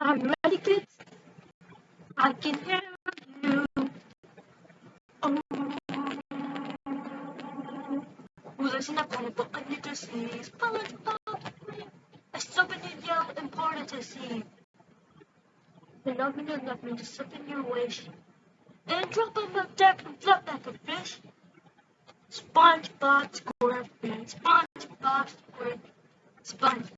I'm ready, kids. I can hear you. Oh. Who's sinabi ko I need to see SpongeBob. I something yell important to see. The love me, love me, just something your wish. And drop him a deck and flop like a fish. SpongeBob SquarePants, SpongeBob SquarePants, SpongeBob